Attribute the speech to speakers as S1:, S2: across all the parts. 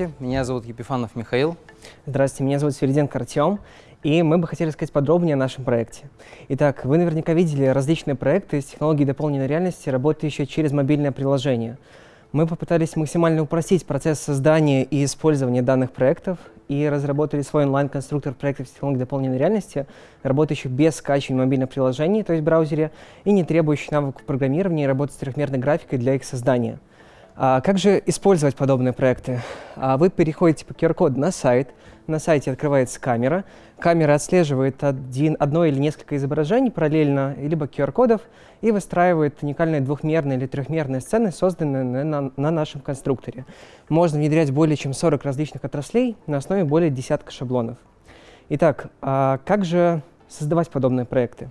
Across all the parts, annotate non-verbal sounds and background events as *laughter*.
S1: Здравствуйте, меня зовут Епифанов Михаил.
S2: Здравствуйте, меня зовут Свериденко Артем, и мы бы хотели сказать подробнее о нашем проекте. Итак, вы наверняка видели различные проекты с технологией дополненной реальности, работающие через мобильное приложение. Мы попытались максимально упростить процесс создания и использования данных проектов и разработали свой онлайн-конструктор проектов с технологией дополненной реальности, работающих без скачивания мобильных приложений, то есть в браузере, и не требующих навыков программирования и работы с трехмерной графикой для их создания. А как же использовать подобные проекты? А вы переходите по QR-коду на сайт, на сайте открывается камера, камера отслеживает один, одно или несколько изображений параллельно, либо QR-кодов, и выстраивает уникальные двухмерные или трехмерные сцены, созданные на, на, на нашем конструкторе. Можно внедрять более чем 40 различных отраслей на основе более десятка шаблонов. Итак, а как же создавать подобные проекты?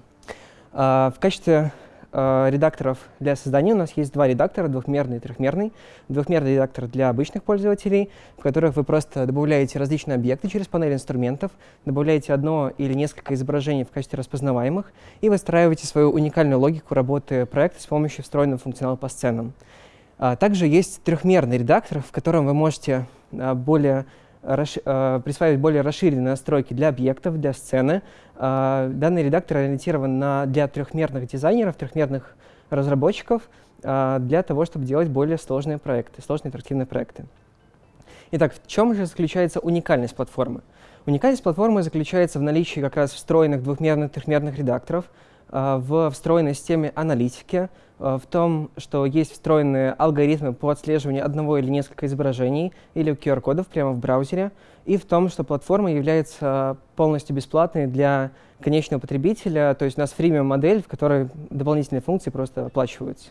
S2: А, в качестве редакторов для создания у нас есть два редактора, двухмерный и трехмерный. Двухмерный редактор для обычных пользователей, в которых вы просто добавляете различные объекты через панель инструментов, добавляете одно или несколько изображений в качестве распознаваемых и выстраиваете свою уникальную логику работы проекта с помощью встроенного функционала по сценам. А, также есть трехмерный редактор, в котором вы можете а, более Э, присваивать более расширенные настройки для объектов, для сцены. Э, данный редактор ориентирован на, для трехмерных дизайнеров, трехмерных разработчиков, э, для того, чтобы делать более сложные проекты, сложные интерактивные проекты. Итак, в чем же заключается уникальность платформы? Уникальность платформы заключается в наличии как раз встроенных двухмерных трехмерных редакторов, в встроенной системе аналитики, в том, что есть встроенные алгоритмы по отслеживанию одного или нескольких изображений или QR-кодов прямо в браузере, и в том, что платформа является полностью бесплатной для конечного потребителя, то есть у нас фримиум модель, в которой дополнительные функции просто оплачиваются.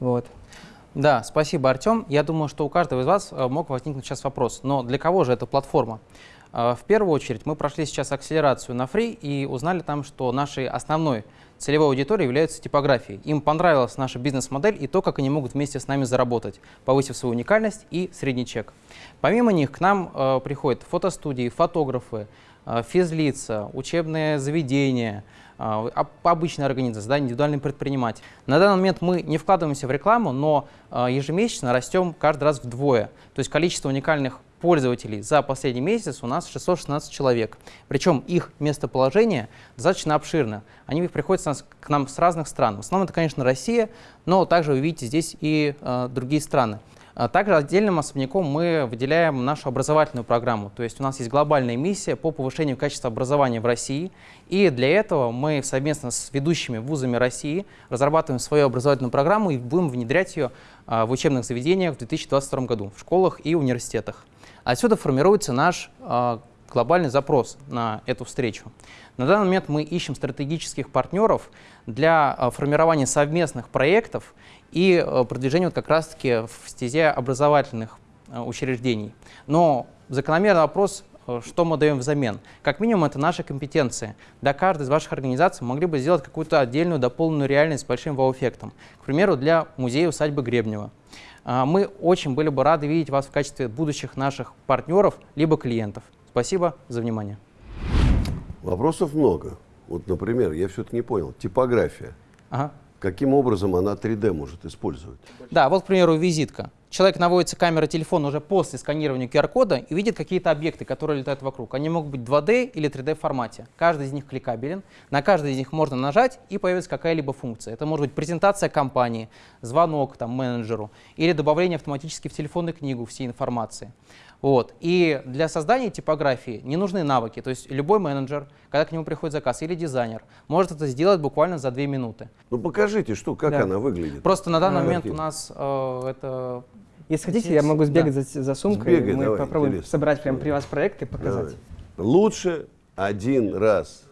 S2: Вот.
S1: Да, спасибо, Артем. Я думаю, что у каждого из вас э, мог возникнуть сейчас вопрос, но для кого же эта платформа? Э, в первую очередь мы прошли сейчас акселерацию на Free и узнали там, что нашей основной целевой аудиторией являются типографии. Им понравилась наша бизнес-модель и то, как они могут вместе с нами заработать, повысив свою уникальность и средний чек. Помимо них к нам э, приходят фотостудии, фотографы, э, физлица, учебные заведения, э, обычные организации, да, индивидуальный предприниматель. На данный момент мы не вкладываемся в рекламу, но э, ежемесячно растем каждый раз вдвое. То есть количество уникальных пользователей за последний месяц у нас 616 человек. Причем их местоположение достаточно обширно. Они приходят к нам с разных стран. В основном это, конечно, Россия, но также вы видите здесь и другие страны. А также отдельным особняком мы выделяем нашу образовательную программу. То есть у нас есть глобальная миссия по повышению качества образования в России. И для этого мы совместно с ведущими вузами России разрабатываем свою образовательную программу и будем внедрять ее а, в учебных заведениях в 2022 году, в школах и университетах. Отсюда формируется наш э, глобальный запрос на эту встречу. На данный момент мы ищем стратегических партнеров для формирования совместных проектов и э, продвижения вот как раз-таки в стезе образовательных э, учреждений. Но закономерный вопрос, э, что мы даем взамен? Как минимум, это наши компетенции. Для каждой из ваших организаций могли бы сделать какую-то отдельную дополненную реальность с большим вау-эффектом. К примеру, для музея усадьбы Гребнева. Мы очень были бы рады видеть вас в качестве будущих наших партнеров либо клиентов. Спасибо за внимание.
S3: Вопросов много. Вот, например, я все-таки не понял, типография. Ага. Каким образом она 3D может использовать?
S1: Да, вот, к примеру, визитка человек наводится камера телефона уже после сканирования QR-кода и видит какие-то объекты, которые летают вокруг. Они могут быть 2D или 3D формате. Каждый из них кликабелен. На каждый из них можно нажать и появится какая-либо функция. Это может быть презентация компании, звонок там, менеджеру или добавление автоматически в телефонную книгу всей информации. Вот. И для создания типографии не нужны навыки. То есть любой менеджер, когда к нему приходит заказ, или дизайнер, может это сделать буквально за две минуты.
S3: Ну покажите, что, как да. она выглядит.
S1: Просто на данный а, момент у нас э, это...
S2: Если хотите, я могу сбегать да. за, за сумкой, Сбегай, мы давай, попробуем интересно. собрать прямо при вас проект и показать.
S3: Давай. Лучше один раз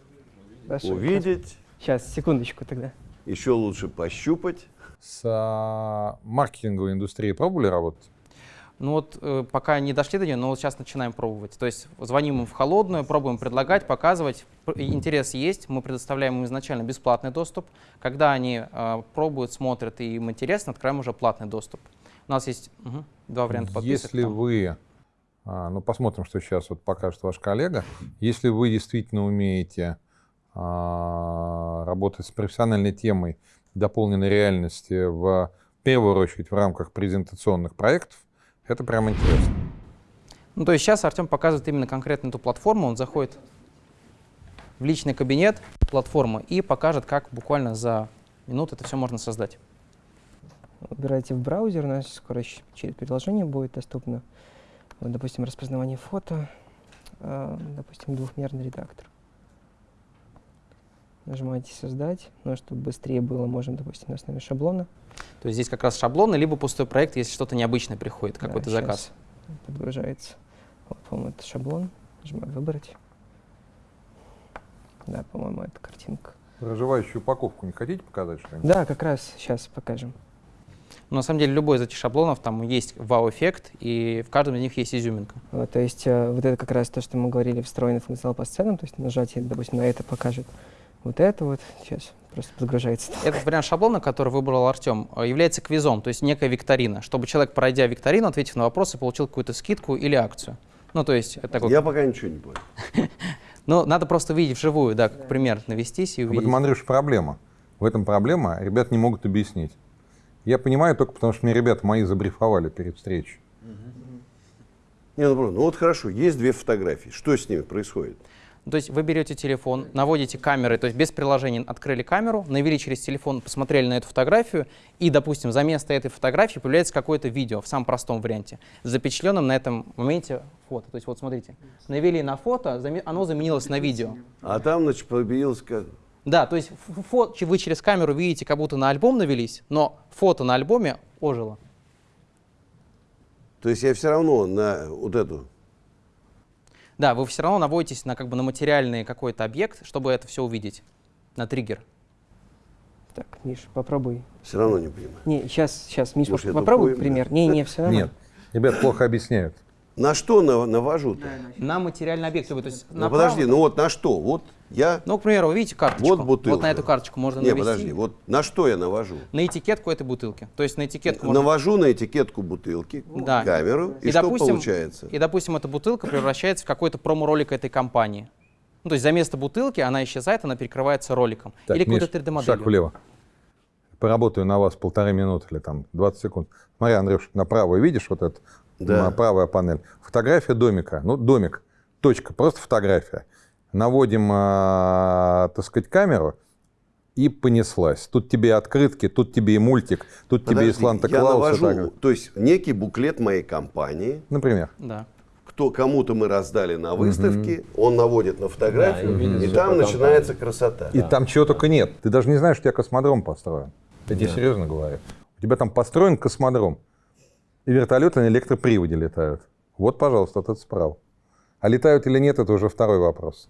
S3: Хорошо, увидеть.
S2: Сейчас, секундочку тогда.
S3: Еще лучше пощупать.
S4: С а, маркетинговой индустрией пробовали работать?
S1: Ну вот э, пока не дошли до нее, но вот сейчас начинаем пробовать. То есть звоним им в холодную, пробуем предлагать, показывать. Интерес есть, мы предоставляем им изначально бесплатный доступ. Когда они э, пробуют, смотрят и им интересно, открываем уже платный доступ. У нас есть угу, два варианта подписок.
S4: Если там. вы, а, ну посмотрим, что сейчас вот покажет ваш коллега, если вы действительно умеете а, работать с профессиональной темой дополненной реальности в первую очередь в рамках презентационных проектов, это прям интересно.
S1: Ну, то есть сейчас Артем показывает именно конкретно эту платформу. Он заходит в личный кабинет платформы и покажет, как буквально за минуту это все можно создать.
S2: Выбирайте в браузер, у нас скоро через приложение будет доступно. Вот, допустим, распознавание фото, э, допустим, двухмерный редактор. Нажимаете «Создать», но чтобы быстрее было, можем, допустим, на основе шаблона.
S1: То есть здесь как раз шаблоны, либо пустой проект, если что-то необычное приходит, какой-то да, заказ.
S2: подгружается. Вот, по-моему, это шаблон. Нажимаю «Выбрать». Да, по-моему, это картинка.
S4: Проживающую упаковку не хотите показать что-нибудь?
S2: Да, как раз сейчас покажем.
S1: Но на самом деле любой из этих шаблонов, там есть вау-эффект, и в каждом из них есть изюминка.
S2: Вот, то есть э, вот это как раз то, что мы говорили, встроенный функционал по сценам, то есть нажатие, допустим, на это покажет вот это вот. Сейчас просто подгружается.
S1: Этот вариант шаблона, который выбрал Артем, э, является квизом, то есть некая викторина, чтобы человек, пройдя викторину, ответив на вопросы, получил какую-то скидку или акцию. Ну, то есть... Это такой...
S3: Я пока ничего не понял. *laughs*
S1: Ну, надо просто видеть вживую, да, как пример, навестись и увидеть.
S4: В этом, Андрюш, проблема. В этом проблема, ребят не могут объяснить. Я понимаю только потому, что мне ребята мои забрифовали перед встречей.
S3: Не, ну, ну вот хорошо, есть две фотографии. Что с ними происходит?
S1: То есть вы берете телефон, наводите камеры, то есть без приложения открыли камеру, навели через телефон, посмотрели на эту фотографию, и, допустим, за место этой фотографии появляется какое-то видео в самом простом варианте, запечатленном на этом моменте фото. То есть вот смотрите, навели на фото, оно заменилось на видео.
S3: А там, значит, появилось как...
S1: Да, то есть фото, вы через камеру видите, как будто на альбом навелись, но фото на альбоме ожило.
S3: То есть я все равно на вот эту
S1: да, вы все равно наводитесь на, как бы, на материальный какой-то объект, чтобы это все увидеть, на триггер.
S2: Так, Миш, попробуй.
S3: Все равно не понимаю.
S2: Не, сейчас, сейчас, Миш, Может, попробуй пример. Не, не, все равно.
S4: Нет, ребят плохо объясняют.
S3: На что навожу-то?
S1: На материальный объект. То есть
S3: ну, подожди, ну вот на что? Вот я...
S1: Ну, к примеру, вы видите карточку.
S3: Вот бутылка.
S1: Вот на эту карточку можно
S3: Нет,
S1: навести.
S3: подожди, вот на что я навожу?
S1: На этикетку этой бутылки. То есть на этикетку
S3: можно... Навожу на этикетку бутылки, да. камеру, и, и что допустим, получается?
S1: И, допустим, эта бутылка превращается в какой-то промо-ролик этой компании. Ну, то есть за место бутылки она исчезает, она перекрывается роликом.
S4: Так, или какой-то 3D-моделью. Шаг влево. Поработаю на вас полторы минуты или там 20 секунд. Смотри, Андрюш, направо видишь вот эту да. правая панель? Фотография домика. Ну, домик. Точка. Просто фотография наводим, э, так сказать, камеру, и понеслась. Тут тебе открытки, тут тебе и мультик, тут Подожди, тебе и Сланта-Клаус.
S3: Я навожу, то есть некий буклет моей компании.
S4: Например.
S1: Да.
S3: Кто кому-то мы раздали на выставке, угу. он наводит на фотографию, да, и, и там начинается красота.
S4: И да. там чего только нет. Ты даже не знаешь, что у тебя космодром построен. Я да. тебе серьезно говорю. У тебя там построен космодром. И вертолеты на электроприводе летают. Вот, пожалуйста, этот справа. А летают или нет, это уже второй вопрос.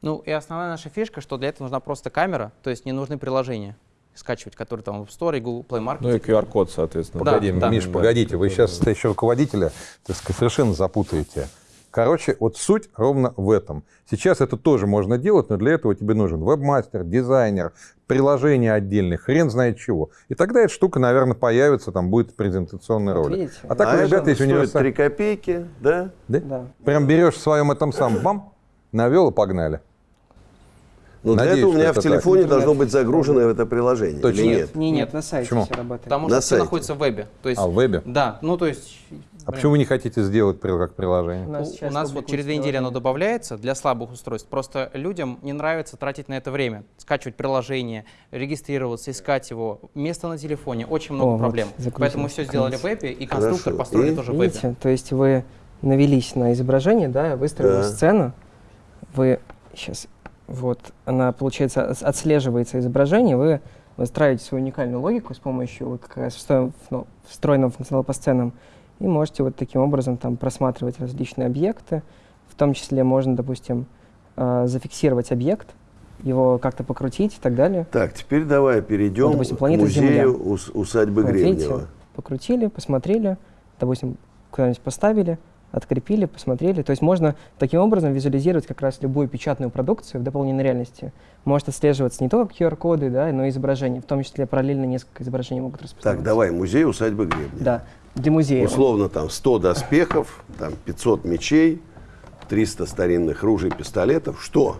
S1: Ну и основная наша фишка, что для этого нужна просто камера, то есть не нужны приложения скачивать, которые там в Store и Google Play Market.
S5: Ну и QR-код, соответственно.
S4: Погоди, да, Миш, да. погодите, вы сейчас еще руководителя так сказать, совершенно запутаете. Короче, вот суть ровно в этом. Сейчас это тоже можно делать, но для этого тебе нужен вебмастер, дизайнер, приложение отдельное, хрен знает чего. И тогда эта штука, наверное, появится, там будет презентационный вот ролик. Видите?
S3: А так, а ребята, есть универсальный... 3 копейки, да?
S4: да? Да. Прям берешь в своем этом самом, бам, навел и погнали.
S3: Но Надеюсь, для этого у меня в телефоне так. должно быть загружено это приложение.
S1: Точно или нет? Нет, нет, на сайте Почему? все работает. Потому что на все сайте. находится в вебе.
S4: То есть, а, в вебе?
S1: Да, ну то есть...
S4: А блин. почему вы не хотите сделать как приложение?
S1: У нас, у, у нас вот через две недели оно добавляется для слабых устройств. Просто людям не нравится тратить на это время. Скачивать приложение, регистрироваться, искать его. Место на телефоне, очень много О, проблем. Вот, Поэтому мы все сделали в вебе, и конструктор Хорошо. построили и? тоже в вебе. Видите,
S2: то есть вы навелись на изображение, да, выстроили да. сцену, вы сейчас вот, она, получается, отслеживается изображение, вы выстраиваете свою уникальную логику с помощью вот как раз ну, встроенного функционала по сценам, и можете вот таким образом там просматривать различные объекты. В том числе можно, допустим, э, зафиксировать объект, его как-то покрутить и так далее.
S3: Так, теперь давай перейдем вот, допустим, к музею Земля. усадьбы вот, Гребнева. Видите,
S2: покрутили, посмотрели, допустим, куда-нибудь поставили, открепили, посмотрели. То есть можно таким образом визуализировать как раз любую печатную продукцию в дополненной реальности. Может отслеживаться не только QR-коды, да, но и изображения. В том числе параллельно несколько изображений могут распознаваться.
S3: Так, давай, музей усадьбы Гребня.
S2: Да, для музея.
S3: Условно там 100 доспехов, там 500 мечей, 300 старинных ружей, пистолетов. Что?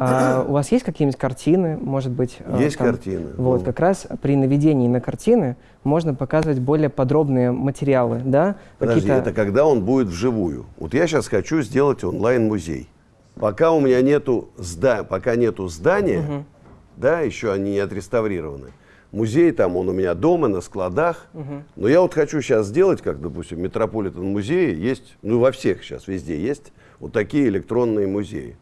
S2: А, у вас есть какие-нибудь картины, может быть?
S3: Э, есть там, картины.
S2: Вот, ну. как раз при наведении на картины можно показывать более подробные материалы, да?
S3: Подожди, это когда он будет вживую. Вот я сейчас хочу сделать онлайн-музей. Пока у меня нету, зда пока нету здания, угу. да, еще они не отреставрированы, музей там, он у меня дома, на складах. Угу. Но я вот хочу сейчас сделать, как, допустим, Метрополитен музее есть, ну, во всех сейчас везде есть вот такие электронные музеи.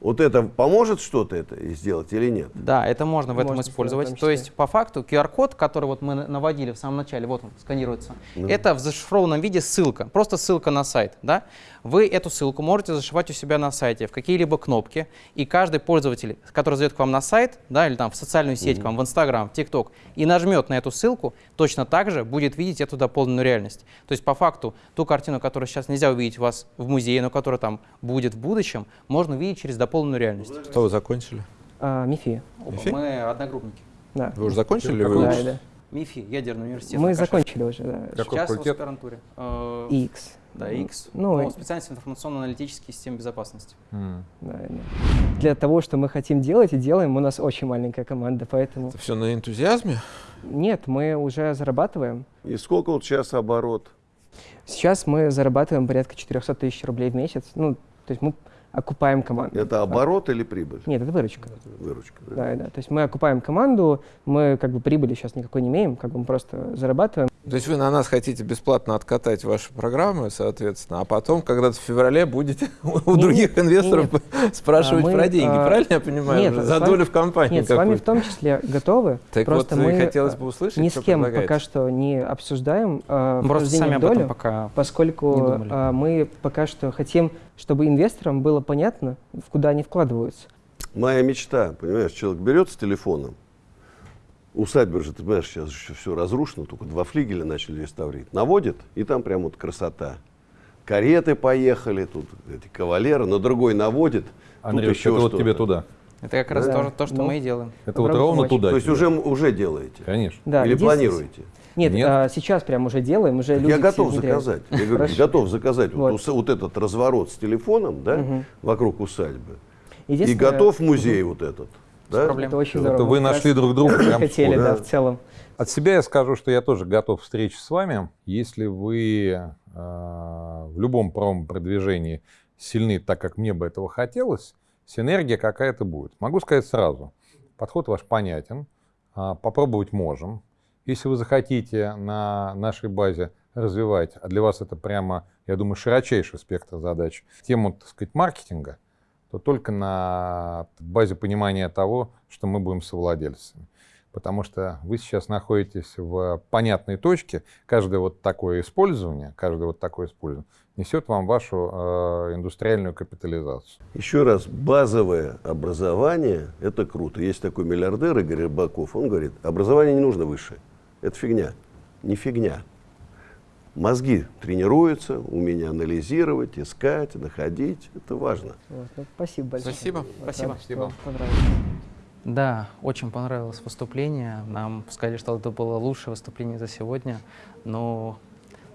S3: Вот это поможет что-то это сделать или нет?
S1: Да, это можно в этом использовать. То есть по факту QR-код, который вот мы наводили в самом начале, вот он сканируется, ну. это в зашифрованном виде ссылка, просто ссылка на сайт. Да? Вы эту ссылку можете зашивать у себя на сайте в какие-либо кнопки, и каждый пользователь, который зайдет к вам на сайт, да, или там в социальную сеть, mm -hmm. к вам в Инстаграм, в ТикТок, и нажмет на эту ссылку, точно так же будет видеть эту дополненную реальность. То есть по факту ту картину, которую сейчас нельзя увидеть у вас в музее, но которая там будет в будущем, можно увидеть через дополненную реальность.
S5: Что вы закончили?
S2: А, МИФИ.
S1: МИФИ. Мы одногруппники.
S2: Да.
S5: Вы уже закончили?
S2: Вы да, да.
S1: МИФИ, ядерный университет.
S2: Мы закончили уже, да.
S1: Какой Сейчас факультет? в аспирантуре.
S2: X.
S1: Да, X. Ну, ну специальность информационно-аналитические системы безопасности. Mm.
S2: Да, да. Для того, что мы хотим делать и делаем, у нас очень маленькая команда, поэтому...
S5: Это все на энтузиазме?
S2: Нет, мы уже зарабатываем.
S3: И сколько вот сейчас оборот?
S2: Сейчас мы зарабатываем порядка 400 тысяч рублей в месяц. Ну, то есть мы окупаем команду.
S3: Это оборот или прибыль?
S2: Нет, это выручка.
S3: Выручка,
S2: да. Да, да. То есть мы окупаем команду, мы как бы прибыли сейчас никакой не имеем, как бы мы просто зарабатываем.
S5: То есть вы на нас хотите бесплатно откатать ваши программы, соответственно, а потом когда-то в феврале будете *laughs* у не, других инвесторов нет. *laughs* спрашивать а мы, про деньги, а, правильно я понимаю? Нет, за долю в компании
S2: Нет, с вами в том числе готовы.
S5: Так
S2: просто
S5: вот,
S2: мы
S5: хотелось бы услышать,
S2: ни с кем пока что не обсуждаем
S1: э, просто сами об этом пока
S2: поскольку э, мы пока что хотим, чтобы инвесторам было понятно, в куда они вкладываются.
S3: Моя мечта, понимаешь, человек берет с телефоном, Усадьба же, ты понимаешь, сейчас еще все разрушено, только два флигеля начали реставрировать. Наводит, и там прям вот красота. Кареты поехали, тут эти кавалеры, но другой наводит.
S4: Андрей, тут еще это вот тебе туда.
S1: Это как раз да. то, то, что ну, мы и делаем.
S4: Это вот ровно помочь. туда.
S3: То есть уже, уже делаете?
S4: Конечно.
S2: Да,
S3: Или планируете?
S2: Нет, Нет. А, сейчас прям уже делаем, уже люди
S3: Я готов заказать. Я говорю, готов заказать вот. Вот, этот разворот с телефоном, да, угу. вокруг усадьбы. И готов музей угу. вот этот.
S2: Да? Это очень здорово.
S4: Это вы нашли друг друга. *laughs*
S2: Прям хотели, да, в целом.
S4: От себя я скажу, что я тоже готов к встрече с вами. Если вы э, в любом правом продвижении сильны так, как мне бы этого хотелось, синергия какая-то будет. Могу сказать сразу, подход ваш понятен, э, попробовать можем. Если вы захотите на нашей базе развивать, а для вас это прямо, я думаю, широчайший спектр задач, тему, так сказать, маркетинга, то только на базе понимания того, что мы будем совладельцами. Потому что вы сейчас находитесь в понятной точке, каждое вот такое использование, каждое вот такое использование несет вам вашу э, индустриальную капитализацию.
S3: Еще раз, базовое образование – это круто. Есть такой миллиардер Игорь Рыбаков, он говорит, образование не нужно высшее. Это фигня. Не фигня. Мозги тренируются, умение анализировать, искать, находить. Это важно.
S2: Вот, ну, спасибо большое.
S1: Спасибо.
S2: Вот,
S1: спасибо.
S2: Рад,
S1: спасибо. Да, очень понравилось выступление. Нам сказали, что это было лучшее выступление за сегодня. Но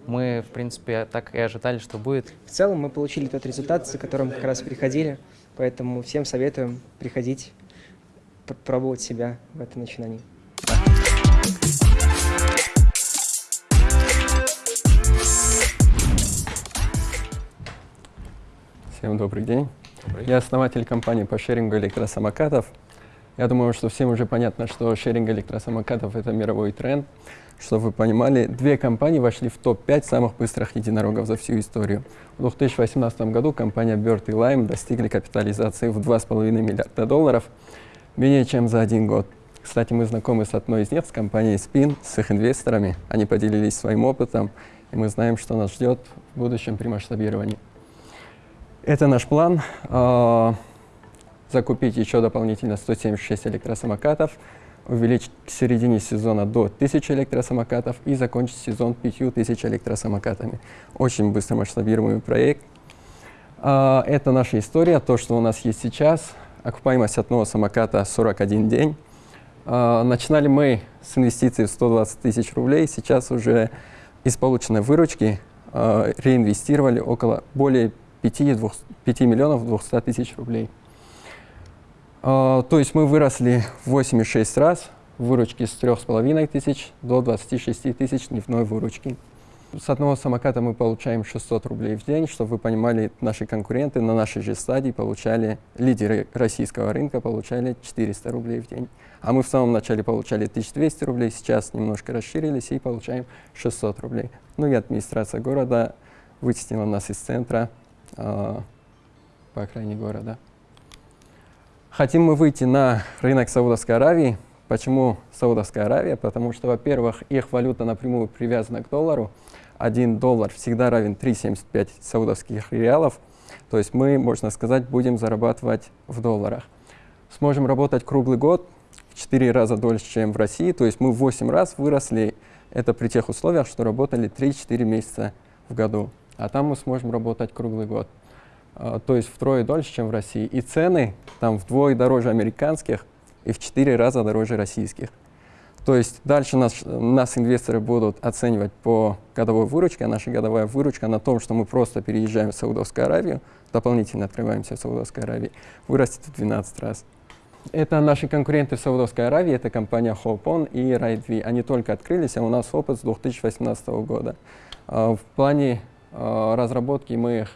S1: мы, в принципе, так и ожидали, что будет.
S2: В целом мы получили тот результат, за которым как раз приходили. Поэтому всем советуем приходить, пробовать себя в этом начинании.
S6: Всем добрый день. Добрый. Я основатель компании по шерингу электросамокатов. Я думаю, что всем уже понятно, что шеринг электросамокатов – это мировой тренд. Чтобы вы понимали, две компании вошли в топ-5 самых быстрых единорогов за всю историю. В 2018 году компания Bird и Lime достигли капитализации в 2,5 миллиарда долларов менее чем за один год. Кстати, мы знакомы с одной из них, с компанией Spin, с их инвесторами. Они поделились своим опытом, и мы знаем, что нас ждет в будущем при масштабировании. Это наш план. Э, закупить еще дополнительно 176 электросамокатов, увеличить к середине сезона до 1000 электросамокатов и закончить сезон 5000 электросамокатами. Очень быстро масштабируемый проект. А, это наша история, то, что у нас есть сейчас. Окупаемость одного самоката 41 день. А, начинали мы с инвестиций в 120 тысяч рублей. Сейчас уже из полученной выручки реинвестировали около более 5, 2, 5 миллионов 200 тысяч рублей. То есть мы выросли в 8,6 раз выручки с 3,5 тысяч до 26 тысяч дневной выручки. С одного самоката мы получаем 600 рублей в день, чтобы вы понимали, наши конкуренты на нашей же стадии получали, лидеры российского рынка получали 400 рублей в день. А мы в самом начале получали 1200 рублей, сейчас немножко расширились и получаем 600 рублей. Ну и администрация города вытеснила нас из центра по окраине города. Хотим мы выйти на рынок Саудовской Аравии. Почему Саудовская Аравия? Потому что, во-первых, их валюта напрямую привязана к доллару, 1 доллар всегда равен 3,75 саудовских реалов. То есть мы, можно сказать, будем зарабатывать в долларах. Сможем работать круглый год, в 4 раза дольше, чем в России. То есть мы в 8 раз выросли. Это при тех условиях, что работали 3-4 месяца в году. А там мы сможем работать круглый год. А, то есть втрое дольше, чем в России. И цены там вдвое дороже американских и в 4 раза дороже российских. То есть дальше нас, нас инвесторы будут оценивать по годовой выручке, а наша годовая выручка на том, что мы просто переезжаем в Саудовскую Аравию, дополнительно открываемся в Саудовской Аравии, вырастет в 12 раз. Это наши конкуренты в Саудовской Аравии, это компания Hopon и RideV. Они только открылись, а у нас опыт с 2018 года. А, в плане разработки мы их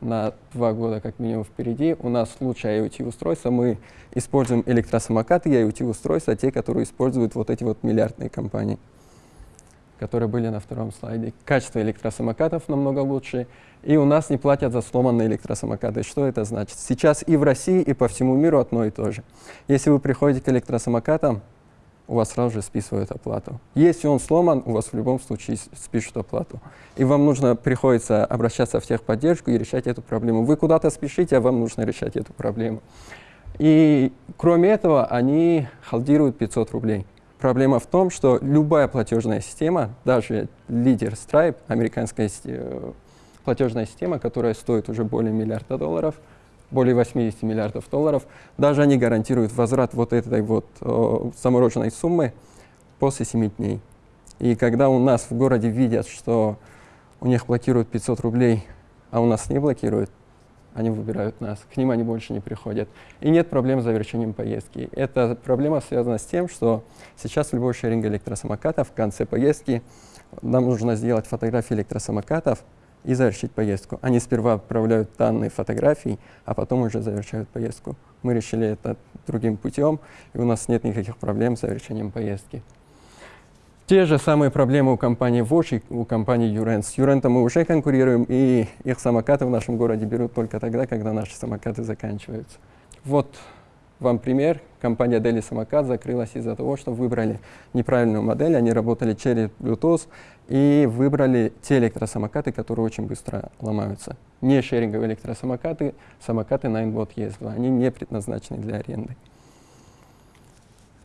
S6: на два года как минимум впереди. У нас лучшее IoT-устройство. Мы используем электросамокаты и IoT-устройства, те, которые используют вот эти вот миллиардные компании, которые были на втором слайде. Качество электросамокатов намного лучше. И у нас не платят за сломанные электросамокаты. Что это значит? Сейчас и в России, и по всему миру одно и то же. Если вы приходите к электросамокатам, у вас сразу же списывают оплату. Если он сломан, у вас в любом случае спишут оплату. И вам нужно, приходится обращаться в техподдержку и решать эту проблему. Вы куда-то спешите, а вам нужно решать эту проблему. И кроме этого, они халдируют 500 рублей. Проблема в том, что любая платежная система, даже лидер Stripe, американская э, платежная система, которая стоит уже более миллиарда долларов, более 80 миллиардов долларов. Даже они гарантируют возврат вот этой вот э, замороженной суммы после 7 дней. И когда у нас в городе видят, что у них блокируют 500 рублей, а у нас не блокируют, они выбирают нас, к ним они больше не приходят. И нет проблем с завершением поездки. Эта проблема связана с тем, что сейчас любой шеринг электросамоката в конце поездки нам нужно сделать фотографии электросамокатов, и завершить поездку. Они сперва отправляют данные фотографий, а потом уже завершают поездку. Мы решили это другим путем, и у нас нет никаких проблем с завершением поездки. Те же самые проблемы у компании Watch и у компании Юрен. С Юрентом мы уже конкурируем, и их самокаты в нашем городе берут только тогда, когда наши самокаты заканчиваются. Вот вам пример. Компания Deli Самокат закрылась из-за того, что выбрали неправильную модель. Они работали через Bluetooth и выбрали те электросамокаты, которые очень быстро ломаются. Не шеринговые электросамокаты, самокаты Ninebot ES2. Они не предназначены для аренды.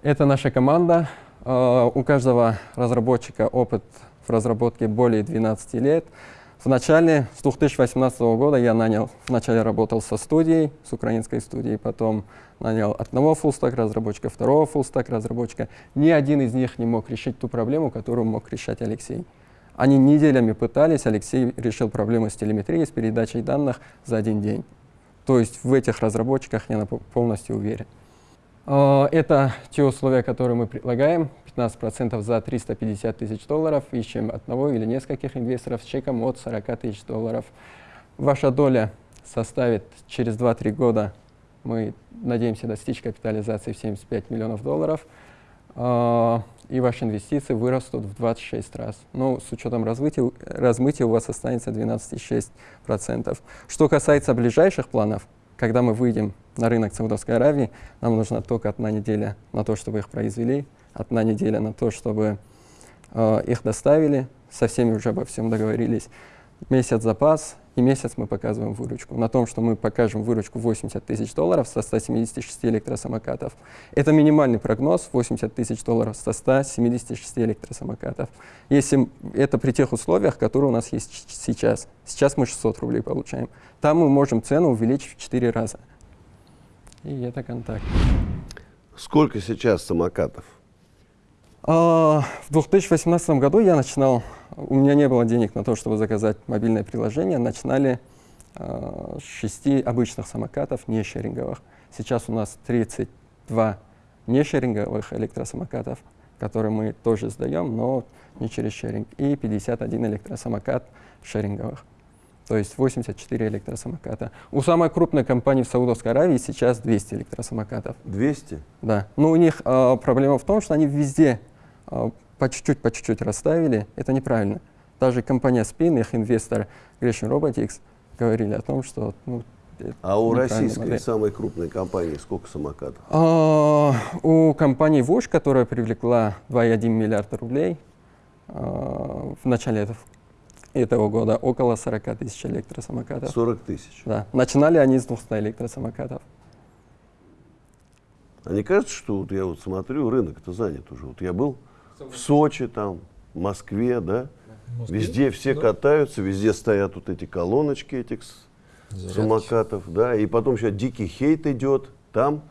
S6: Это наша команда. Uh, у каждого разработчика опыт в разработке более 12 лет. В начале, с 2018 года я нанял, вначале работал со студией, с украинской студией, потом нанял одного фуллстак разработчика, второго фуллстак разработчика. Ни один из них не мог решить ту проблему, которую мог решать Алексей. Они неделями пытались, Алексей решил проблему с телеметрией, с передачей данных за один день. То есть в этих разработчиках я полностью уверен. А, это те условия, которые мы предлагаем. 15% за 350 тысяч долларов. Ищем одного или нескольких инвесторов с чеком от 40 тысяч долларов. Ваша доля составит через 2-3 года, мы надеемся достичь капитализации в 75 миллионов долларов. А, и ваши инвестиции вырастут в 26 раз. Но ну, с учетом развития, размытия у вас останется 12,6%. Что касается ближайших планов, когда мы выйдем на рынок Саудовской Аравии, нам нужна только одна неделя на то, чтобы их произвели, одна неделя на то, чтобы э, их доставили, со всеми уже обо всем договорились, месяц запас, и месяц мы показываем выручку. На том, что мы покажем выручку 80 тысяч долларов со 176 электросамокатов. Это минимальный прогноз 80 тысяч долларов со 176 электросамокатов. Если это при тех условиях, которые у нас есть сейчас. Сейчас мы 600 рублей получаем. Там мы можем цену увеличить в 4 раза. И это контакт.
S3: Сколько сейчас самокатов?
S6: А, в 2018 году я начинал, у меня не было денег на то, чтобы заказать мобильное приложение, начинали а, с шести обычных самокатов, не шеринговых. Сейчас у нас 32 не шеринговых электросамокатов, которые мы тоже сдаем, но не через шеринг, и 51 электросамокат шеринговых. То есть 84 электросамоката. У самой крупной компании в Саудовской Аравии сейчас 200 электросамокатов.
S3: 200?
S6: Да. Но у них э, проблема в том, что они везде по чуть-чуть, по чуть-чуть расставили. Это неправильно. Даже компания Spin, их инвестор Gresham Robotics говорили о том, что ну,
S3: а у российской модель. самой крупной компании сколько самокатов?
S6: А, у компании Вош, которая привлекла 2,1 миллиарда рублей а, в начале этого, этого года около 40 тысяч электросамокатов.
S3: 40 тысяч?
S6: Да. Начинали они с 200 электросамокатов.
S3: А не кажется, что вот я вот смотрю, рынок-то занят уже. Вот я был в Сочи, там, в Москве, да? Москве? Везде все да. катаются, везде стоят вот эти колоночки этих Зарядки. самокатов, да, и потом еще дикий хейт идет, там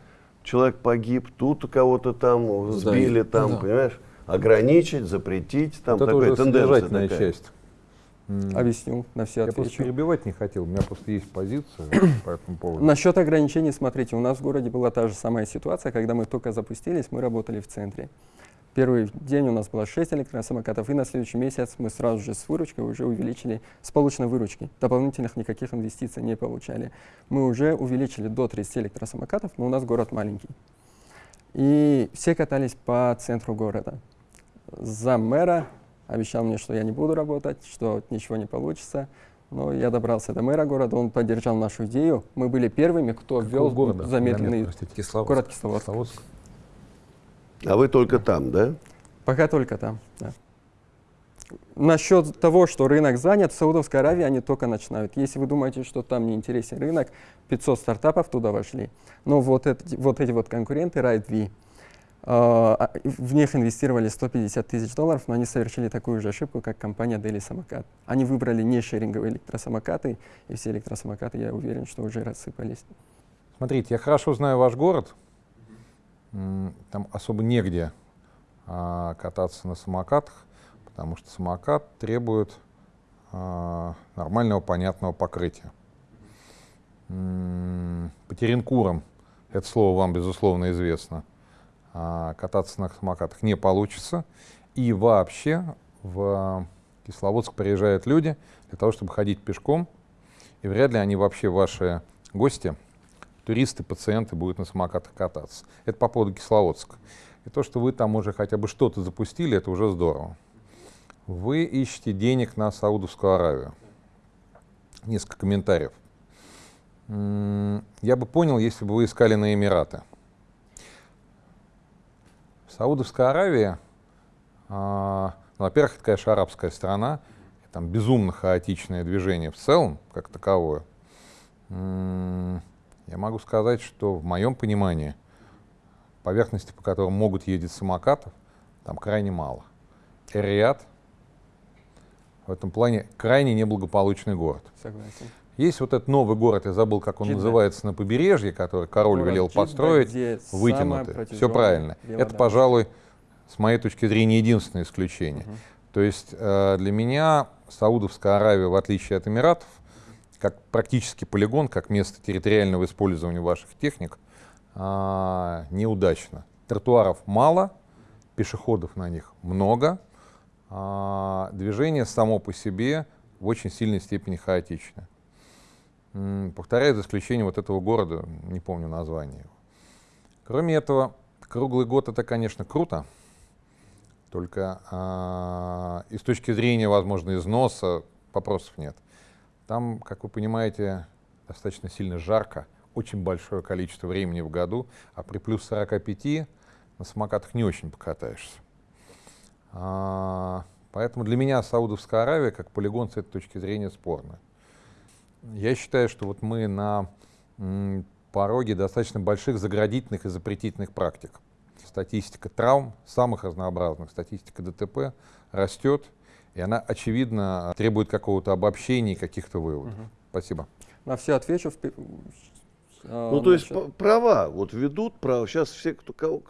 S3: человек погиб, тут кого-то там сбили, там, да. понимаешь, ограничить, запретить, там вот
S4: такая тенденция такая. часть.
S6: Объясню на все
S4: отвечу. Я просто перебивать не хотел, у меня просто есть позиция *coughs* по этому поводу.
S6: Насчет ограничений, смотрите, у нас в городе была та же самая ситуация, когда мы только запустились, мы работали в центре. Первый день у нас было 6 электросамокатов, и на следующий месяц мы сразу же с выручкой уже увеличили, с полученной выручки. Дополнительных никаких инвестиций не получали. Мы уже увеличили до 30 электросамокатов, но у нас город маленький. И все катались по центру города. За мэра обещал мне, что я не буду работать, что ничего не получится. Но я добрался до мэра города, он поддержал нашу идею. Мы были первыми, кто ввел города? замедленный
S4: Кисловодск.
S6: город Кисловодск. Кисловодск.
S3: А вы только там, да?
S6: Пока только там, да. Насчет того, что рынок занят, в Саудовской Аравии они только начинают. Если вы думаете, что там не интересен рынок, 500 стартапов туда вошли. Но вот, это, вот эти вот конкуренты, RideV, а, а, в них инвестировали 150 тысяч долларов, но они совершили такую же ошибку, как компания Daily Самокат. Они выбрали не шеринговые электросамокаты, и все электросамокаты, я уверен, что уже рассыпались.
S4: Смотрите, я хорошо знаю ваш город. Там особо негде а, кататься на самокатах, потому что самокат требует а, нормального, понятного покрытия. По Теренкурам, это слово вам, безусловно, известно, а, кататься на самокатах не получится. И вообще в Кисловодск приезжают люди для того, чтобы ходить пешком, и вряд ли они вообще ваши гости, туристы, пациенты будут на самокатах кататься. Это по поводу Кисловодска. И то, что вы там уже хотя бы что-то запустили, это уже здорово. Вы ищете денег на Саудовскую Аравию. Несколько комментариев. Я бы понял, если бы вы искали на Эмираты. Саудовская Аравия, а, ну, во-первых, это, конечно, арабская страна, там безумно хаотичное движение в целом, как таковое. Я могу сказать, что в моем понимании поверхности, по которым могут ездить самокатов, там крайне мало. Эриад в этом плане крайне неблагополучный город.
S6: Согласен.
S4: Есть вот этот новый город, я забыл, как он Джидда. называется, на побережье, который король город велел Джидда, построить, вытянутый. Все правильно. Это, пожалуй, с моей точки зрения, единственное исключение. Угу. То есть э, для меня Саудовская Аравия, в отличие от Эмиратов, как практически полигон, как место территориального использования ваших техник, э, неудачно. Тротуаров мало, пешеходов на них много, э, движение само по себе в очень сильной степени хаотичное. Повторяю, за исключением вот этого города, не помню название. Кроме этого, круглый год это, конечно, круто, только а, и с точки зрения, возможно, износа вопросов нет. Там, как вы понимаете, достаточно сильно жарко, очень большое количество времени в году, а при плюс 45 на самокатах не очень покатаешься. А, поэтому для меня Саудовская Аравия как полигон с этой точки зрения спорная. Я считаю, что вот мы на пороге достаточно больших заградительных и запретительных практик. Статистика травм, самых разнообразных, статистика ДТП растет, и она, очевидно, требует какого-то обобщения и каких-то выводов. Угу. Спасибо.
S6: На все отвечу. В...
S3: А, ну, то есть права вот ведут, права. Сейчас все, кто, кого,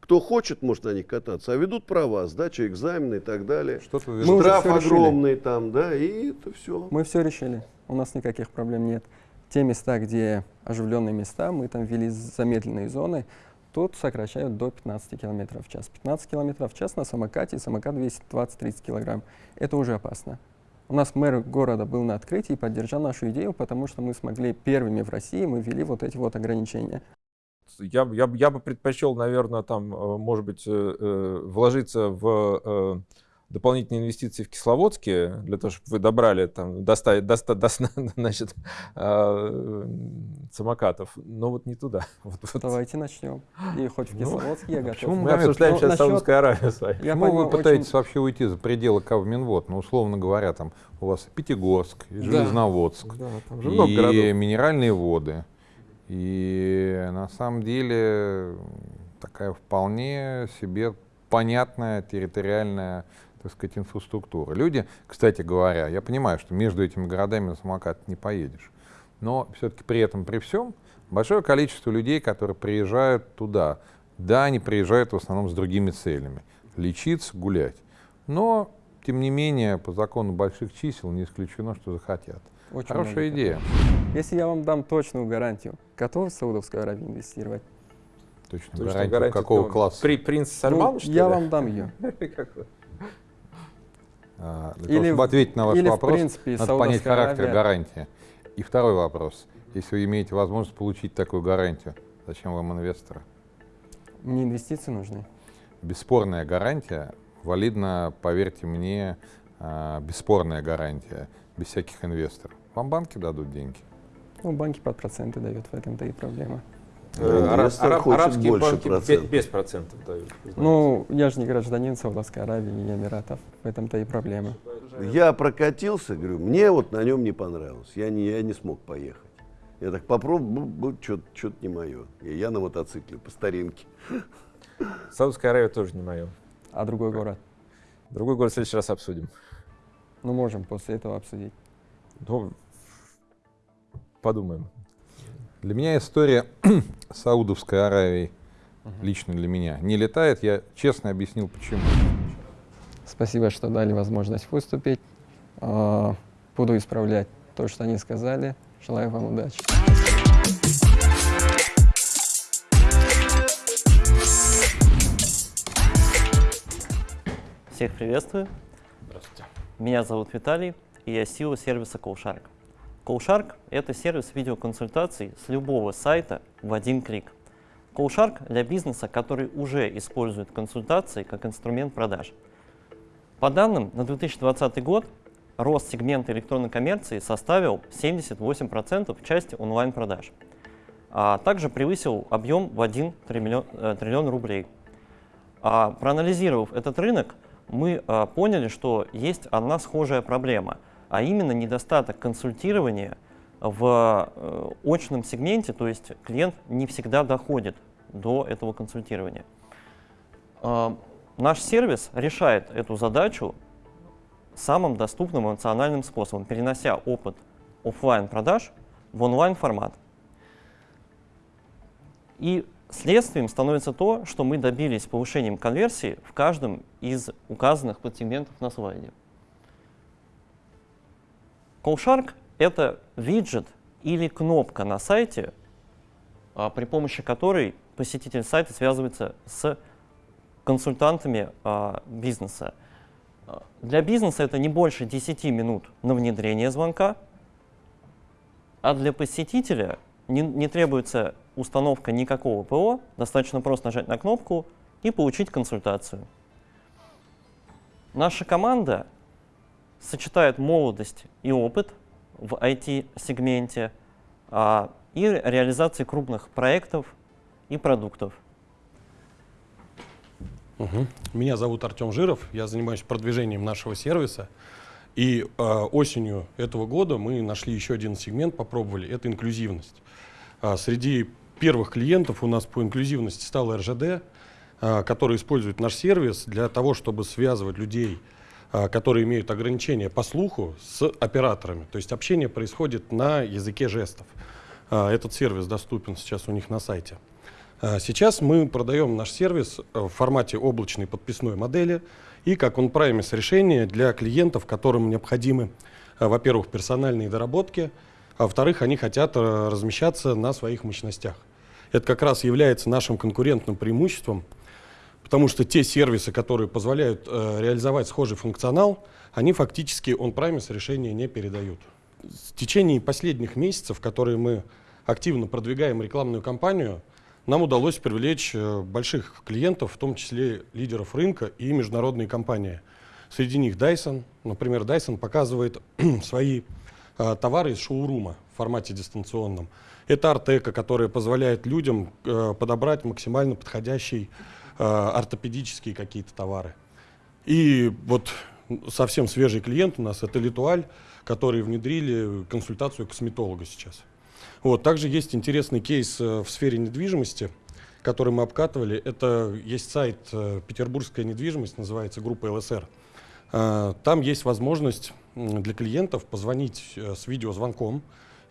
S3: кто хочет, может на них кататься, а ведут права, сдача экзамена и так далее. Что-то Штраф огромный решили. там, да, и это все.
S6: Мы все решили. У нас никаких проблем нет. Те места, где оживленные места, мы там ввели замедленные зоны, тут сокращают до 15 км в час. 15 км в час на самокате, самокат весит 20-30 кг. Это уже опасно. У нас мэр города был на открытии и поддержал нашу идею, потому что мы смогли первыми в России, мы ввели вот эти вот ограничения.
S5: Я, я, я бы предпочел, наверное, там, э, может быть, э, э, вложиться в дополнительные инвестиции в Кисловодске, для того, чтобы вы добрали, там, доставить, доста, доста, *laughs* значит, э, самокатов, но вот не туда. *laughs* Вот,
S6: вот. Давайте начнем. И хоть в ну, Кисловодске ну, я готов.
S5: Мы, мы обсуждаем сейчас насчет... Саудовскую Аравию с вами.
S4: Я Почему вы пытаетесь очень... вообще уйти за пределы Кавминвод? Ну, условно говоря, там у вас Пятигорск, и Железноводск, да, там же и городов. минеральные воды. И на самом деле такая вполне себе понятная территориальная так сказать, инфраструктуры. Люди, кстати говоря, я понимаю, что между этими городами на самокат не поедешь, но все-таки при этом, при всем, большое количество людей, которые приезжают туда, да, они приезжают в основном с другими целями, лечиться, гулять, но, тем не менее, по закону больших чисел не исключено, что захотят. Очень Хорошая идея.
S6: Если я вам дам точную гарантию, готовы в Саудовскую Аравию инвестировать?
S4: Точную гарантию, гарантию какого класса?
S5: При, принц Сальман,
S6: ну, Я вам дам ее. *laughs*
S4: А, для или, того, чтобы ответить на ваш или вопрос, в принципе, надо понять характер Аравия. гарантии. И второй вопрос. Если вы имеете возможность получить такую гарантию, зачем вам инвесторы?
S6: Мне инвестиции нужны.
S4: Бесспорная гарантия, валидна, поверьте мне, а, бесспорная гарантия, без всяких инвесторов. Вам банки дадут деньги?
S6: Ну, банки под проценты дают, в этом-то и проблема.
S5: Э, араб, арабские банки процентов. без процентов дают.
S6: Ну, я же не гражданин Саудовской Аравии и Эмиратов. В этом-то и проблема.
S3: Я прокатился, говорю, мне вот на нем не понравилось. Я не, я не смог поехать. Я так попробовал, что-то не мое. И я на мотоцикле по старинке.
S5: Саудовская Аравия тоже не мое.
S6: А другой город?
S5: Другой город в следующий раз обсудим.
S6: Ну, можем после этого обсудить.
S5: Ну, подумаем.
S4: Для меня история *clears throat* Саудовской Аравии, угу. лично для меня, не летает. Я честно объяснил, почему.
S6: Спасибо, что дали возможность выступить. А, буду исправлять то, что они сказали. Желаю вам удачи.
S7: Всех приветствую. Здравствуйте. Меня зовут Виталий, и я SEO сервиса CallShark. CallShark — это сервис видеоконсультаций с любого сайта в один клик. CallShark для бизнеса, который уже использует консультации как инструмент продаж. По данным на 2020 год рост сегмента электронной коммерции составил 78% в части онлайн-продаж, а также превысил объем в 1 триллион, э, триллион рублей. А, проанализировав этот рынок, мы а, поняли, что есть одна схожая проблема — а именно недостаток консультирования в э, очном сегменте, то есть клиент не всегда доходит до этого консультирования. Э, наш сервис решает эту задачу самым доступным эмоциональным способом, перенося опыт офлайн продаж в онлайн формат. И следствием становится то, что мы добились повышением конверсии в каждом из указанных подсегментов на слайде. CallShark — это виджет или кнопка на сайте, а, при помощи которой посетитель сайта связывается с консультантами а, бизнеса. А, для бизнеса это не больше 10 минут на внедрение звонка, а для посетителя не, не требуется установка никакого ПО, достаточно просто нажать на кнопку и получить консультацию. Наша команда сочетает молодость и опыт в IT-сегменте а, и реализации крупных проектов и продуктов.
S8: Угу. Меня зовут Артем Жиров, я занимаюсь продвижением нашего сервиса. И э, осенью этого года мы нашли еще один сегмент, попробовали, это инклюзивность. А, среди первых клиентов у нас по инклюзивности стал РЖД, а, который использует наш сервис для того, чтобы связывать людей, которые имеют ограничения по слуху, с операторами. То есть общение происходит на языке жестов. А, этот сервис доступен сейчас у них на сайте. А, сейчас мы продаем наш сервис э, в формате облачной подписной модели и как on-premise решение для клиентов, которым необходимы, э, во-первых, персональные доработки, а во-вторых, они хотят э, размещаться на своих мощностях. Это как раз является нашим конкурентным преимуществом, потому что те сервисы, которые позволяют э, реализовать схожий функционал, они фактически on-premise решения не передают. В течение последних месяцев, которые мы активно продвигаем рекламную кампанию, нам удалось привлечь э, больших клиентов, в том числе лидеров рынка и международные компании. Среди них Dyson. Например, Dyson показывает *clears throat* свои э, товары из шоурума в формате дистанционном. Это Артека, которая позволяет людям э, подобрать максимально подходящий ортопедические какие-то товары. И вот совсем свежий клиент у нас это Литуаль, которые внедрили консультацию косметолога сейчас. Вот. Также есть интересный кейс э, в сфере недвижимости, который мы обкатывали. Это есть сайт э, «Петербургская недвижимость», называется группа ЛСР. Э, там есть возможность для клиентов позвонить с видеозвонком.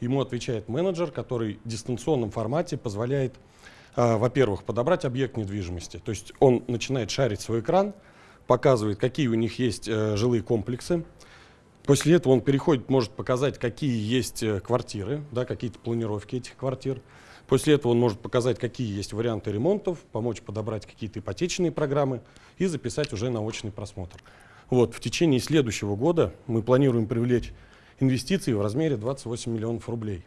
S8: Ему отвечает менеджер, который в дистанционном формате позволяет, во-первых, подобрать объект недвижимости. То есть он начинает шарить свой экран, показывает, какие у них есть жилые комплексы, После этого он переходит, может показать, какие есть э, квартиры, да, какие-то планировки этих квартир. После этого он может показать, какие есть варианты ремонтов, помочь подобрать какие-то ипотечные программы и записать уже на очный просмотр. Вот, в течение следующего года мы планируем привлечь инвестиции в размере 28 миллионов рублей.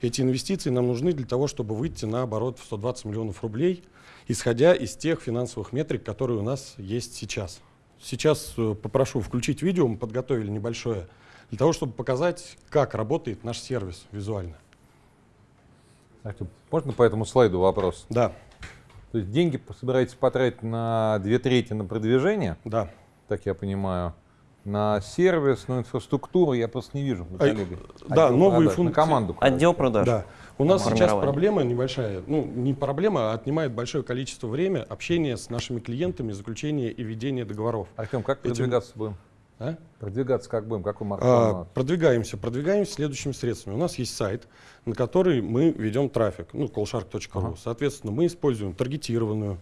S8: Эти инвестиции нам нужны для того, чтобы выйти на оборот в 120 миллионов рублей, исходя из тех финансовых метрик, которые у нас есть сейчас. Сейчас э, попрошу включить видео, мы подготовили небольшое, для того, чтобы показать, как работает наш сервис визуально.
S4: Артем, можно по этому слайду вопрос?
S8: Да.
S4: То есть деньги собираетесь потратить на две трети на продвижение?
S8: Да.
S4: Так я понимаю. На сервис, на инфраструктуру я просто не вижу.
S8: А, да, новые функции. На
S7: команду. Отдел продаж.
S8: Да. У нас сейчас проблема небольшая, ну не проблема, а отнимает большое количество времени общения с нашими клиентами, заключения и ведения договоров.
S4: Артем, как Этим... продвигаться будем?
S8: А?
S4: Продвигаться как будем? Какой маркетинг?
S8: А, продвигаемся. Продвигаемся следующими средствами. У нас есть сайт, на который мы ведем трафик, ну, callshark.ru. Ага. Соответственно, мы используем таргетированную,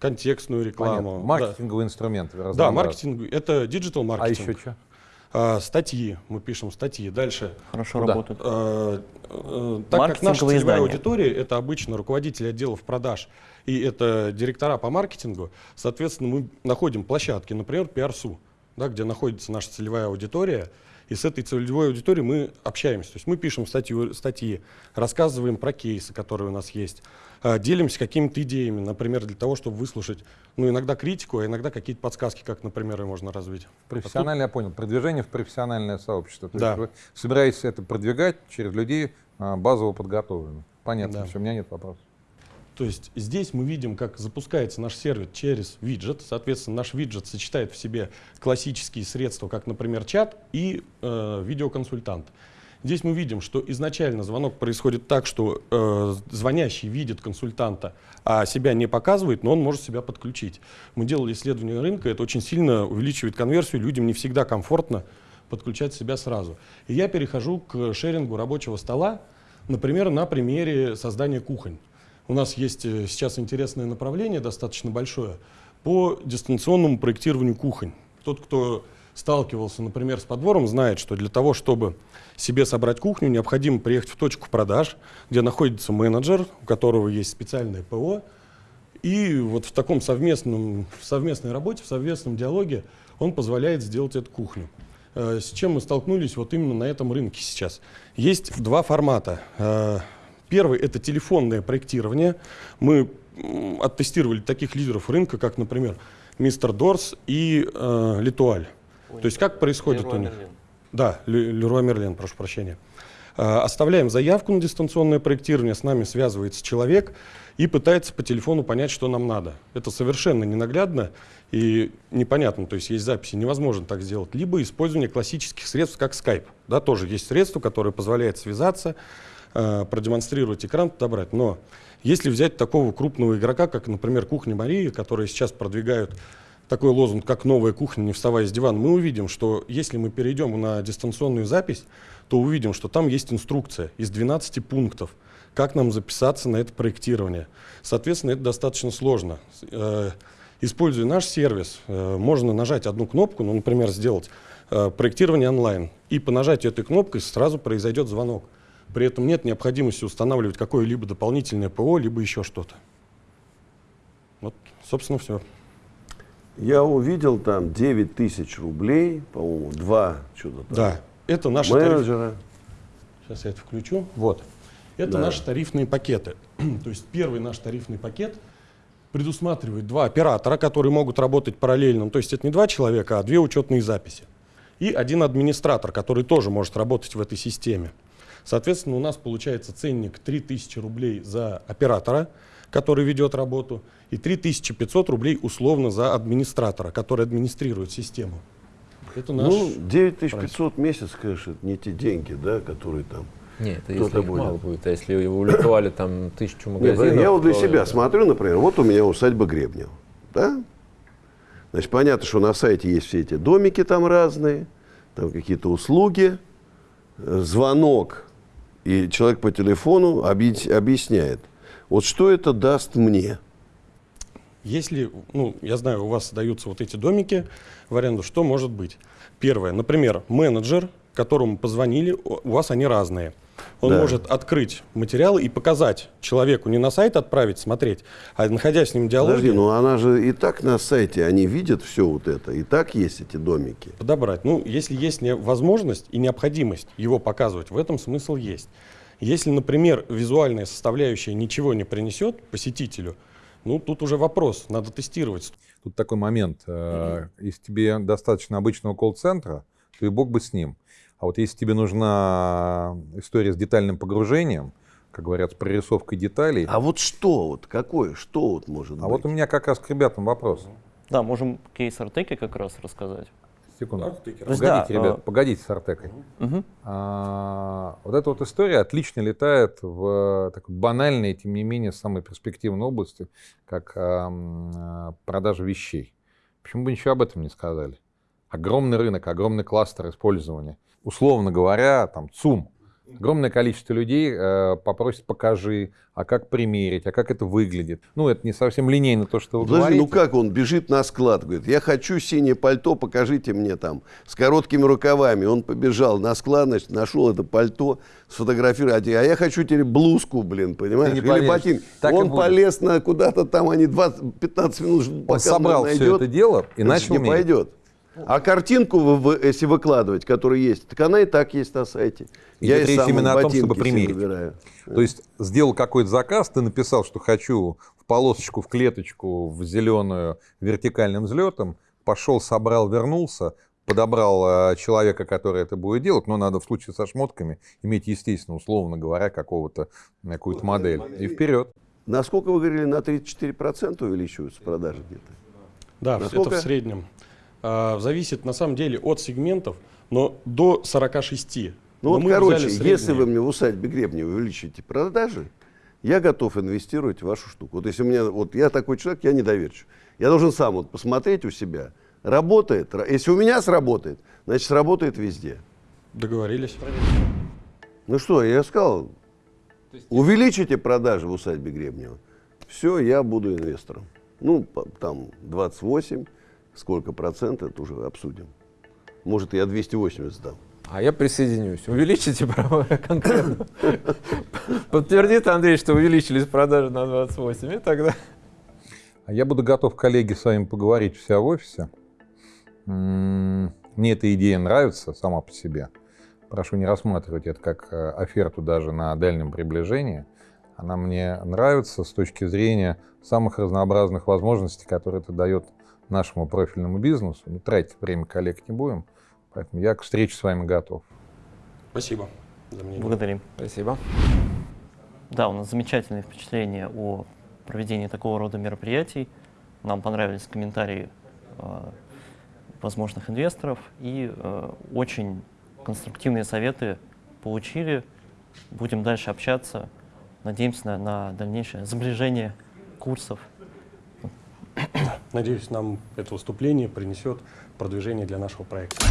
S8: контекстную рекламу.
S4: Понятно. Маркетинговый да. инструмент.
S8: Да, маркетинг, это digital маркетинг.
S4: А еще что?
S8: А, статьи, мы пишем статьи. Дальше.
S7: Хорошо Куда? работают.
S8: А, а, так как наша целевая издания. аудитория это обычно руководители отделов продаж и это директора по маркетингу, соответственно, мы находим площадки, например, PRSU, да, где находится наша целевая аудитория, и с этой целевой аудиторией мы общаемся. То есть мы пишем статью, статьи, рассказываем про кейсы, которые у нас есть, а, делимся какими-то идеями, например, для того, чтобы выслушать, ну, иногда критику, а иногда какие-то подсказки, как, например, ее можно развить.
S4: Профессионально, а тут... я понял, продвижение в профессиональное сообщество. То
S8: да.
S4: есть вы собираетесь это продвигать через людей а, базово подготовленных. Понятно, да. все, у меня нет вопросов.
S8: То есть здесь мы видим, как запускается наш сервис через виджет. Соответственно, наш виджет сочетает в себе классические средства, как, например, чат и э, видеоконсультант. Здесь мы видим, что изначально звонок происходит так, что э, звонящий видит консультанта, а себя не показывает, но он может себя подключить. Мы делали исследование рынка, это очень сильно увеличивает конверсию, людям не всегда комфортно подключать себя сразу. И я перехожу к шерингу рабочего стола, например, на примере создания кухонь. У нас есть э, сейчас интересное направление, достаточно большое, по дистанционному проектированию кухонь. Тот, кто сталкивался, например, с подбором, знает, что для того, чтобы себе собрать кухню, необходимо приехать в точку продаж, где находится менеджер, у которого есть специальное ПО, и вот в таком совместном, в совместной работе, в совместном диалоге он позволяет сделать эту кухню. Э, с чем мы столкнулись вот именно на этом рынке сейчас? Есть два формата. Э, первый – это телефонное проектирование. Мы оттестировали таких лидеров рынка, как, например, Мистер Дорс и э, Литуаль. То есть как происходит у них? Да, Леруа Мерлен, прошу прощения. Оставляем заявку на дистанционное проектирование, с нами связывается человек и пытается по телефону понять, что нам надо. Это совершенно ненаглядно и непонятно, то есть есть записи, невозможно так сделать. Либо использование классических средств, как Skype. Да, тоже есть средство, которое позволяет связаться, продемонстрировать экран, подобрать. Но если взять такого крупного игрока, как, например, Кухня Марии, которые сейчас продвигают такой лозунг, как «Новая кухня, не вставая с дивана», мы увидим, что если мы перейдем на дистанционную запись, то увидим, что там есть инструкция из 12 пунктов, как нам записаться на это проектирование. Соответственно, это достаточно сложно. Э, используя наш сервис, э, можно нажать одну кнопку, ну, например, сделать э, проектирование онлайн, и по нажатию этой кнопкой сразу произойдет звонок. При этом нет необходимости устанавливать какое-либо дополнительное ПО, либо еще что-то. Вот, собственно, все.
S3: Я увидел там 9 тысяч рублей, по-моему, два что-то там.
S8: Да, это наши
S3: менеджера.
S8: Тариф... Сейчас я это включу. Вот. Это да. наши тарифные пакеты. *clears throat* То есть первый наш тарифный пакет предусматривает два оператора, которые могут работать параллельно. То есть это не два человека, а две учетные записи. И один администратор, который тоже может работать в этой системе. Соответственно, у нас получается ценник 3000 рублей за оператора, который ведет работу, и 3500 рублей условно за администратора, который администрирует систему.
S3: Это наш ну, 9500 в месяц, конечно, это не те деньги, да, которые там
S5: нет, это если будет. мало будет. А если вы уликовали там тысячу магазинов...
S3: Нет, я вот для себя это... смотрю, например, вот у меня усадьба Гребнева. Да? Значит, понятно, что на сайте есть все эти домики там разные, там какие-то услуги, звонок, и человек по телефону объясняет. Вот что это даст мне?
S8: Если, ну, я знаю, у вас даются вот эти домики в аренду, что может быть? Первое, например, менеджер, которому позвонили, у вас они разные. Он да. может открыть материалы и показать человеку, не на сайт отправить, смотреть, а находясь с ним в диалоге.
S3: Подожди, ну она же и так на сайте, они видят все вот это, и так есть эти домики.
S8: Подобрать. Ну, если есть возможность и необходимость его показывать, в этом смысл есть. Если, например, визуальная составляющая ничего не принесет посетителю, ну, тут уже вопрос, надо тестировать.
S4: Тут такой момент. Mm-hmm. Если тебе достаточно обычного колл-центра, то и бог бы с ним. А вот если тебе нужна история с детальным погружением, как говорят, с прорисовкой деталей.
S3: А вот что, вот какое, что вот может
S4: а
S3: быть?
S4: А вот у меня как раз к ребятам вопрос.
S7: Да, можем кейс Артеки как раз рассказать.
S4: Секунду. Погодите, да, ребят, а... погодите с Артекой. Угу. А, вот эта вот история отлично летает в такой банальной, тем не менее, самой перспективной области, как а, продажа вещей. Почему бы ничего об этом не сказали? Огромный рынок, огромный кластер использования. Условно говоря, там ЦУМ, Огромное количество людей э, попросит покажи, а как примерить, а как это выглядит. Ну, это не совсем линейно то, что вы
S3: Подожди,
S4: говорите.
S3: ну как он бежит на склад, говорит, я хочу синее пальто, покажите мне там, с короткими рукавами. Он побежал на склад, значит, нашел это пальто, сфотографировал, а я хочу теперь блузку, блин, понимаешь, или ботинки. Он полез на куда-то там, они 20, 15 минут
S4: пока он собрал найдет. все это дело и начал
S3: не пойдет. А картинку, если выкладывать, которая есть, так она и так есть на сайте.
S4: И Я речь именно о том, чтобы примерить. Выбираю. То есть сделал какой-то заказ, ты написал, что хочу в полосочку, в клеточку, в зеленую вертикальным взлетом, пошел, собрал, вернулся, подобрал э, человека, который это будет делать, но надо в случае со шмотками иметь, естественно, условно говоря, какого-то, какую-то модель. И вперед.
S3: Насколько вы говорили, на 34% увеличиваются продажи где-то?
S8: Да, Насколько? это в среднем. А, зависит на самом деле от сегментов, но до 46.
S3: Ну вот, короче, если вы мне в усадьбе Гребня увеличите продажи, я готов инвестировать в вашу штуку. Вот если у меня, вот я такой человек, я недоверчив. Я должен сам вот посмотреть у себя, работает. Если у меня сработает, значит сработает везде.
S8: Договорились.
S3: Ну что, я сказал, увеличите продажи в усадьбе Гребнева. Все, я буду инвестором. Ну, там 28, сколько процентов, это уже обсудим. Может, я 280 сдам.
S5: А я присоединюсь. Увеличите права конкретно. Подтвердит Андрей, что увеличились продажи на 28, и тогда...
S4: А я буду готов, коллеги, с вами поговорить вся в офисе. Мне эта идея нравится сама по себе. Прошу не рассматривать это как э, оферту даже на дальнем приближении. Она мне нравится с точки зрения самых разнообразных возможностей, которые это дает нашему профильному бизнесу. Ну, тратить время коллег не будем. Поэтому я к встрече с вами готов.
S8: Спасибо. за мнение.
S7: Благодарим.
S5: Спасибо.
S7: Да, у нас замечательные впечатления о проведении такого рода мероприятий. Нам понравились комментарии э, возможных инвесторов и э, очень конструктивные советы получили. Будем дальше общаться. Надеемся на, на дальнейшее сближение курсов. *clears throat*
S8: Надеюсь, нам это выступление принесет продвижение для нашего проекта.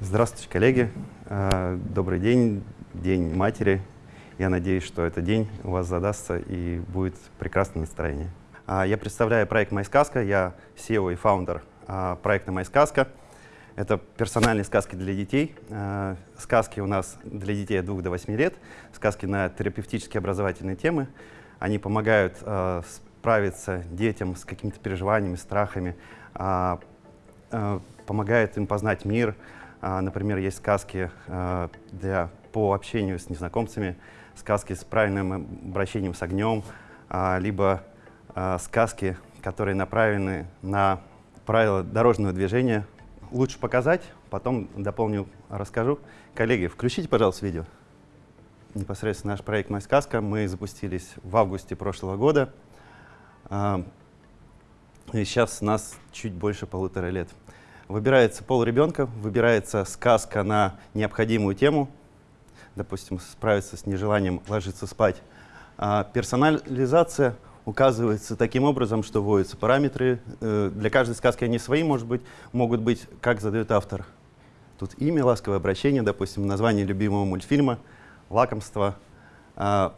S9: Здравствуйте, коллеги. Э, добрый день, День матери. Я надеюсь, что этот день у вас задастся и будет прекрасное настроение. А, я представляю проект «Майсказка». Я SEO и фаундер а, проекта «Майсказка». Это персональные сказки для детей. Э, сказки у нас для детей от 2 до 8 лет. Сказки на терапевтические образовательные темы. Они помогают э, справиться детям с какими-то переживаниями, страхами, а, помогают им познать мир, а, например, есть сказки для, по общению с незнакомцами, сказки с правильным обращением с огнем, а, либо сказки, которые направлены на правила дорожного движения. Лучше показать, потом дополню, расскажу. Коллеги, включите, пожалуйста, видео. Непосредственно наш проект «Моя сказка» мы запустились в августе прошлого года. И сейчас нас чуть больше полутора лет. Выбирается пол ребенка, выбирается сказка на необходимую тему, допустим, справиться с нежеланием ложиться спать. А персонализация указывается таким образом, что вводятся параметры. Э, для каждой сказки они свои, может быть, могут быть, как задает автор. Тут имя, ласковое обращение, допустим, название любимого мультфильма, лакомство. А,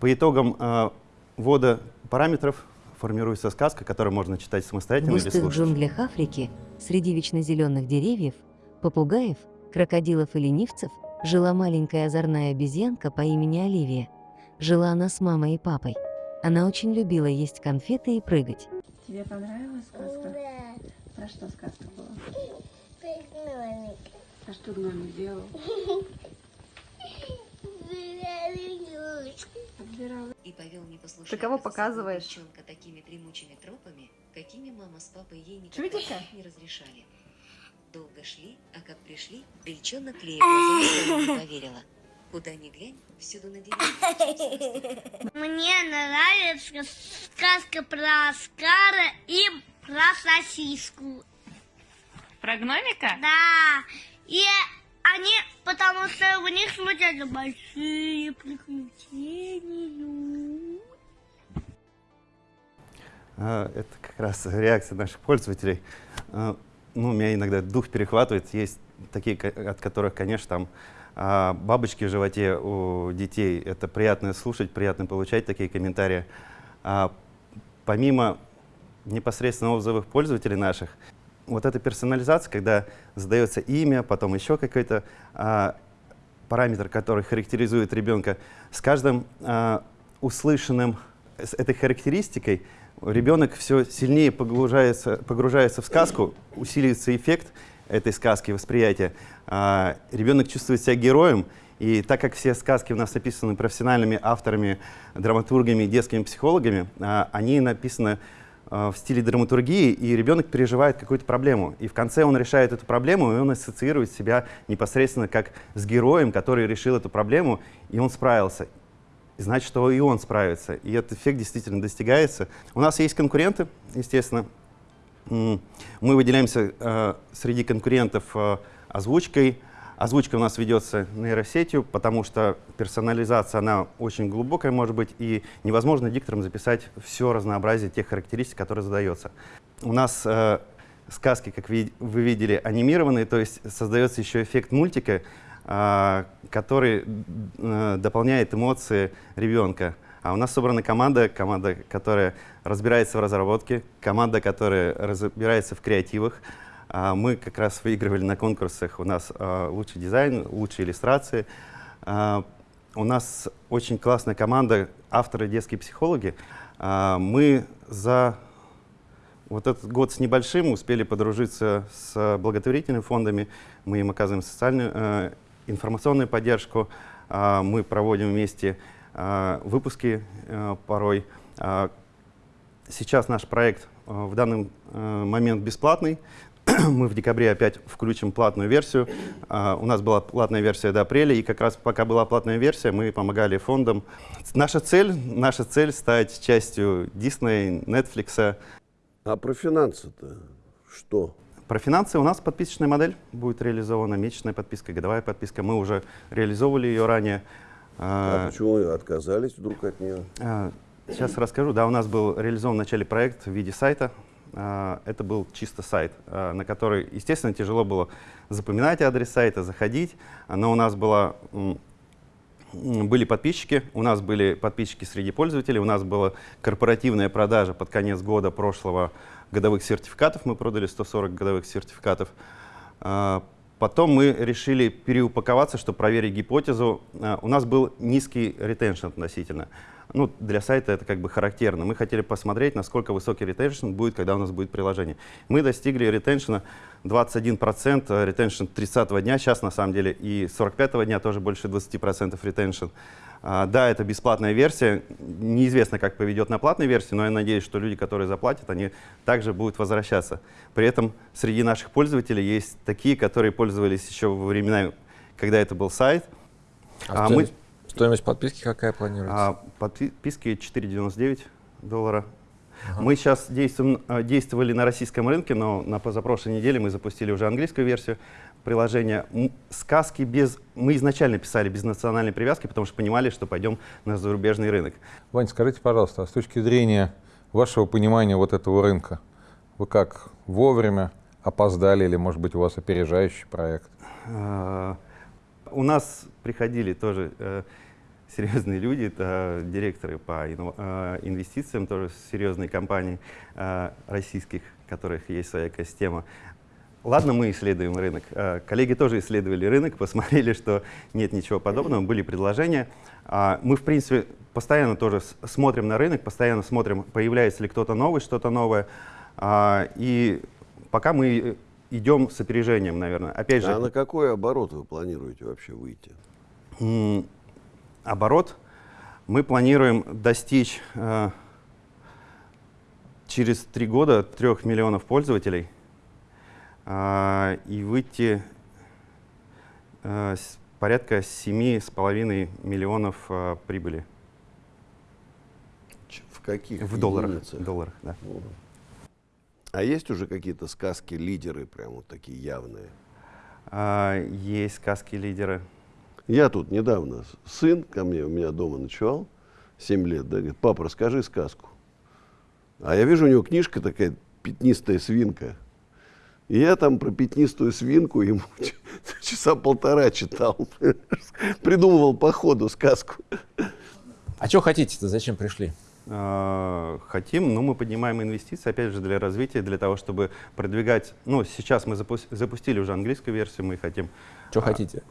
S9: по итогам а, ввода параметров формируется сказка, которую можно читать самостоятельно или слушать.
S10: В джунглях Африки Среди вечно зеленых деревьев, попугаев, крокодилов и ленивцев жила маленькая озорная обезьянка по имени Оливия. Жила она с мамой и папой. Она очень любила есть конфеты и прыгать.
S11: Тебе понравилась сказка? Да. Про что сказка была? Гномик. А что гномик делал?
S10: И повел непослушного
S12: Ты кого показываешь?
S10: девчонка такими дремучими тропами, какими мама с папой ей никогда
S12: Чудика?
S10: не разрешали. Долго шли, а как пришли, бельчонок Лея глазам не поверила. Куда ни глянь, всюду на деревьях. *laughs*
S13: Мне нравится сказка про Оскара и про сосиску.
S12: Про гномика?
S13: Да. И они, потому что у них случаются большие приключения.
S9: А, это как раз реакция наших пользователей. А, ну, меня иногда дух перехватывает. Есть такие, от которых, конечно, там а, бабочки в животе у детей. Это приятно слушать, приятно получать такие комментарии. Помимо непосредственно отзывов пользователей наших, вот эта персонализация, когда задается имя, потом еще какой-то параметр, который характеризует ребенка, с каждым услышанным с этой характеристикой ребенок все сильнее погружается, погружается в сказку, усиливается эффект этой сказки, восприятия. А, ребенок чувствует себя героем, и так как все сказки у нас написаны профессиональными авторами, драматургами, детскими психологами, а, они написаны а, в стиле драматургии, и ребенок переживает какую-то проблему. И в конце он решает эту проблему, и он ассоциирует себя непосредственно как с героем, который решил эту проблему, и он справился значит, что и он справится. И этот эффект действительно достигается. У нас есть конкуренты, естественно. Мы выделяемся э, среди конкурентов э, озвучкой. Озвучка у нас ведется нейросетью, потому что персонализация, она очень глубокая может быть, и невозможно диктором записать все разнообразие тех характеристик, которые задается. У нас э, сказки, как вы, вы видели, анимированные, то есть создается еще эффект мультика, а, который э, дополняет эмоции ребенка. А у нас собрана команда, команда, которая разбирается в разработке, команда, которая разбирается в креативах. А, мы как раз выигрывали на конкурсах. У нас а, лучший дизайн, лучшие иллюстрации. У нас очень классная команда, авторы, детские психологи. Мы за вот этот год с небольшим успели подружиться с благотворительными фондами. Мы им оказываем социальную э, информационную поддержку. А, мы проводим вместе а, выпуски а, порой. А, сейчас наш проект в данный момент бесплатный. *clears throat* Мы в декабре опять включим платную версию. У нас была платная версия до апреля, и как раз пока была платная версия, мы помогали фондам. Наша цель, наша цель стать частью Disney, Netflix.
S3: А про финансы-то что?
S9: Про финансы у нас подписочная модель будет реализована, месячная подписка, годовая подписка. Мы уже реализовывали ее ранее.
S3: А, а почему вы отказались вдруг от нее?
S9: А, сейчас расскажу. Да, у нас был реализован в начале проект в виде сайта. А, это был чисто сайт, на который, естественно, тяжело было запоминать адрес сайта, заходить. Но у нас была были подписчики, у нас были подписчики среди пользователей, у нас была корпоративная продажа под конец года прошлого годовых сертификатов, мы продали 140 годовых сертификатов. Потом мы решили переупаковаться, чтобы проверить гипотезу. А, у нас был низкий ретеншн относительно. Ну, для сайта это как бы характерно. Мы хотели посмотреть, насколько высокий ретеншн будет, когда у нас будет приложение. Мы достигли ретеншна 21%, ретеншн 30 дня сейчас на самом деле, и 45 дня тоже больше 20% ретеншн. А, да, это бесплатная версия. Неизвестно, как поведет на платной версии, но я надеюсь, что люди, которые заплатят, они также будут возвращаться. При этом среди наших пользователей есть такие, которые пользовались еще во времена, когда это был сайт.
S5: А, а стоимость, мы, стоимость подписки какая планируется?
S9: А, подписки 4,99 доллара. Ага. Мы сейчас действуем, а, действовали на российском рынке, но на позапрошлой неделе мы запустили уже английскую версию приложения. Сказки без... Мы изначально писали без национальной привязки, потому что понимали, что пойдем на зарубежный рынок.
S4: Вань, скажите, пожалуйста, а с точки зрения вашего понимания вот этого рынка, вы как вовремя опоздали или, может быть, у вас опережающий проект?
S9: А, у нас приходили тоже э, серьезные люди, это директоры по э, инвестициям, тоже серьезные компании э, российских, у которых есть своя экосистема. Ладно, мы исследуем рынок. Э, коллеги тоже исследовали рынок, посмотрели, что нет ничего подобного, были предложения. А, мы, в принципе, постоянно тоже смотрим на рынок, постоянно смотрим, появляется ли кто-то новый, что-то новое. А, и пока мы идем с опережением, наверное. Опять же,
S3: а на какой оборот вы планируете вообще выйти?
S9: Оборот мы планируем достичь э, через три года трех миллионов пользователей – и выйти а, порядка 7,5 миллионов а, прибыли.
S3: В каких?
S9: В долларах. В долларах, да.
S3: А есть уже какие-то сказки-лидеры, прям вот такие явные?
S9: А, есть сказки-лидеры.
S3: Я тут недавно, сын ко мне, у меня дома ночевал, 7 лет, да, говорит, папа, расскажи сказку. А я вижу, у него книжка такая, пятнистая свинка. И я там про пятнистую свинку ему *laughs* часа полтора читал. *laughs* Придумывал по ходу сказку.
S5: А что хотите-то? Зачем пришли?
S9: А, хотим, ну, мы поднимаем инвестиции, опять же, для развития, для того, чтобы продвигать. Ну, сейчас мы запустили уже английскую версию, мы хотим.
S5: Что а, хотите?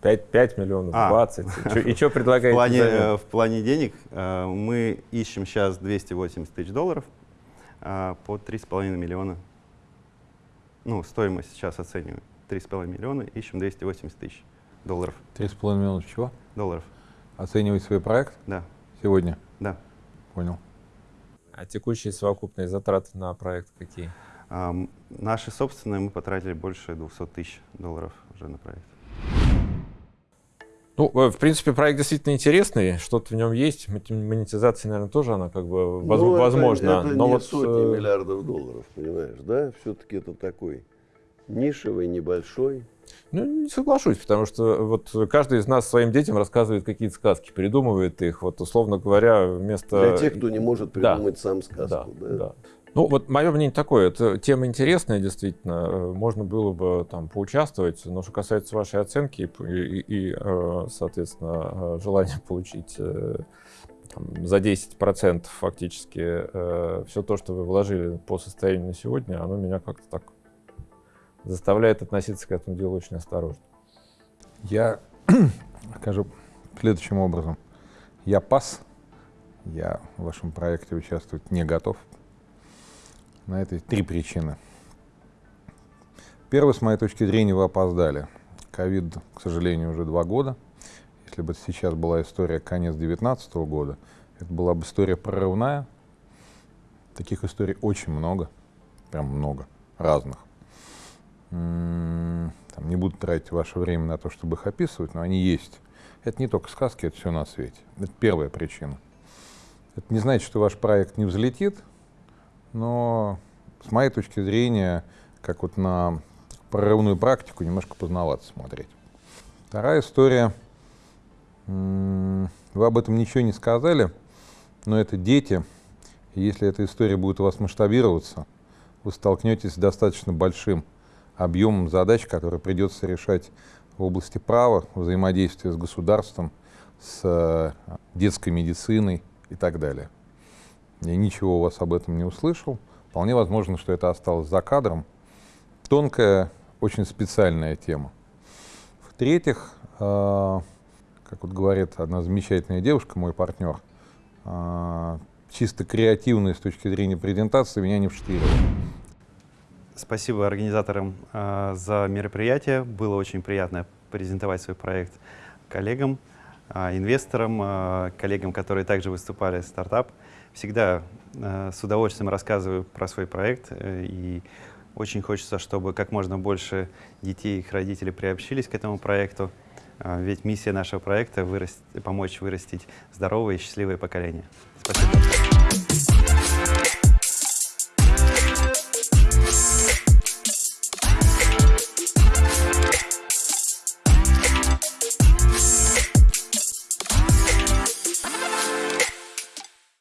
S5: 5, 5 миллионов, а, 20. И что *laughs* предлагаете?
S9: В плане, э, в плане денег э, мы ищем сейчас 280 тысяч долларов э, по 3,5 миллиона ну, стоимость сейчас оцениваем 3,5 миллиона, ищем 280 тысяч долларов.
S4: 3,5 миллиона чего?
S9: Долларов.
S4: Оценивать свой проект?
S9: Да.
S4: Сегодня?
S9: Да.
S4: Понял.
S5: А текущие совокупные затраты на проект какие?
S9: А, наши собственные мы потратили больше 200 тысяч долларов уже на проект.
S5: Ну, э, в принципе, проект действительно интересный, что-то в нем есть. Монетизация, наверное, тоже она как бы воз, ну, возможна.
S3: Это, это
S5: но
S3: не
S5: вот
S3: сотни э, миллиардов долларов, понимаешь, да? Все-таки это такой нишевый, небольшой.
S5: Ну, не соглашусь, потому что вот каждый из нас своим детям рассказывает какие-то сказки, придумывает их, вот условно говоря, вместо...
S3: Для тех, кто не может придумать да. сам сказку,
S5: да? да? да. Ну, вот мое мнение такое, это тема интересная, действительно, э, можно было бы там поучаствовать, но что касается вашей оценки и, и, и э, соответственно, э, желания *laughs* получить там, за 10% фактически все то, что вы вложили по состоянию на сегодня, оно меня как-то так заставляет относиться к этому делу очень осторожно.
S4: Я *clears throat* скажу следующим образом. Я пас, я в вашем проекте участвовать не готов, на это три причины. Первое, с моей точки зрения, вы опоздали. Ковид, к сожалению, уже два года. Если бы сейчас была история конец 2019 года, Это была бы история прорывная. Таких историй очень много, прям много, разных. М, Там, не буду тратить ваше время на то, чтобы их описывать, но они есть. Это не только сказки, это все на свете. Это первая причина. Это не значит, что ваш проект не взлетит, но с моей точки зрения, как вот на прорывную практику, немножко поздновато смотреть. Вторая история. Вы об этом ничего не сказали, но это дети. Если эта история будет у вас масштабироваться, вы столкнетесь с достаточно большим объемом задач, которые придется решать в области права, взаимодействия с государством, с э, детской медициной и так далее. Я ничего у вас об этом не услышал. Вполне возможно, что это осталось за кадром. Тонкая, очень специальная тема. В-третьих, э, как вот говорит одна замечательная девушка, мой партнер, э, чисто креативные с точки зрения презентации меня не вштыривает.
S9: Спасибо организаторам э, за мероприятие. Было очень приятно презентовать свой проект коллегам, э, инвесторам, э, коллегам, которые также выступали в стартап. Всегда э, с удовольствием рассказываю про свой проект э, и очень хочется, чтобы как можно больше детей и их родителей приобщились к этому проекту. Э, ведь миссия нашего проекта помочь вырастить здоровое и счастливое поколение. Спасибо.